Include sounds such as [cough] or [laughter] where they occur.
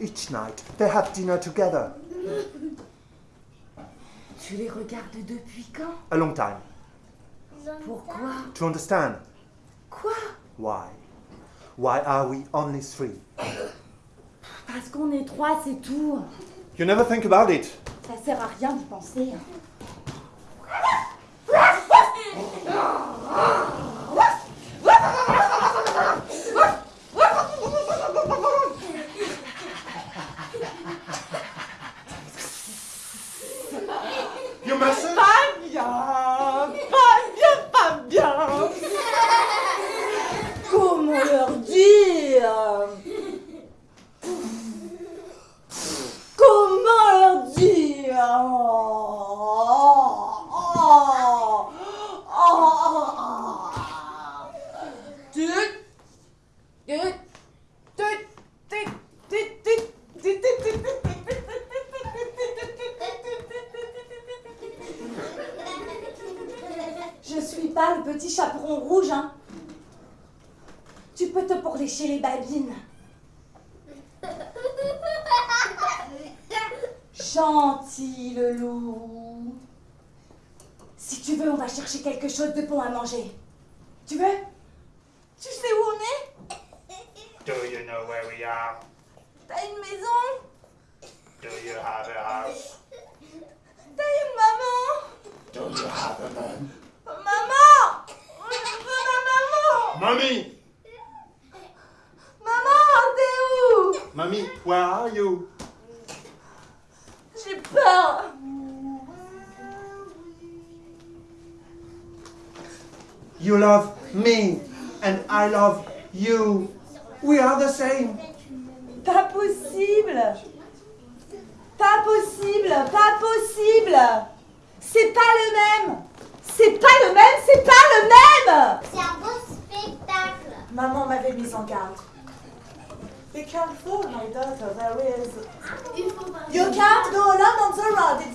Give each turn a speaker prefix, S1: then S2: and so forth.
S1: Each night they have dinner together.
S2: Tu les regardes depuis quand?
S1: A long time.
S2: Pourquoi?
S1: To understand
S2: Quoi?
S1: Why? Why are we only three?
S2: Parce qu'on est trois, c'est tout.
S1: You never think about it.
S2: Ça sert à rien d'y penser. Pas bien Pas bien, pas bien [laughs] Comment leur dire? Suis pas le petit chaperon rouge, hein. Tu peux te pourlécher les babines. Gentil le loup. Si tu veux, on va chercher quelque chose de bon à manger. Tu veux? Tu sais où on est?
S1: Do you know where we are?
S2: T'as une maison?
S1: Do you have a house?
S2: T'as une maman?
S1: Do you have a man?
S2: Maman Je veux ma maman
S1: Mommy!
S2: Maman, t'es où?
S1: Mommy, where are you?
S2: J'ai peur
S1: You love me, and I love you. We are the same.
S2: Pas possible Pas possible Pas possible C'est pas le même mise en garde. Be careful, my daughter, there is...
S3: Il faut pas.
S2: You can't go alone on the road,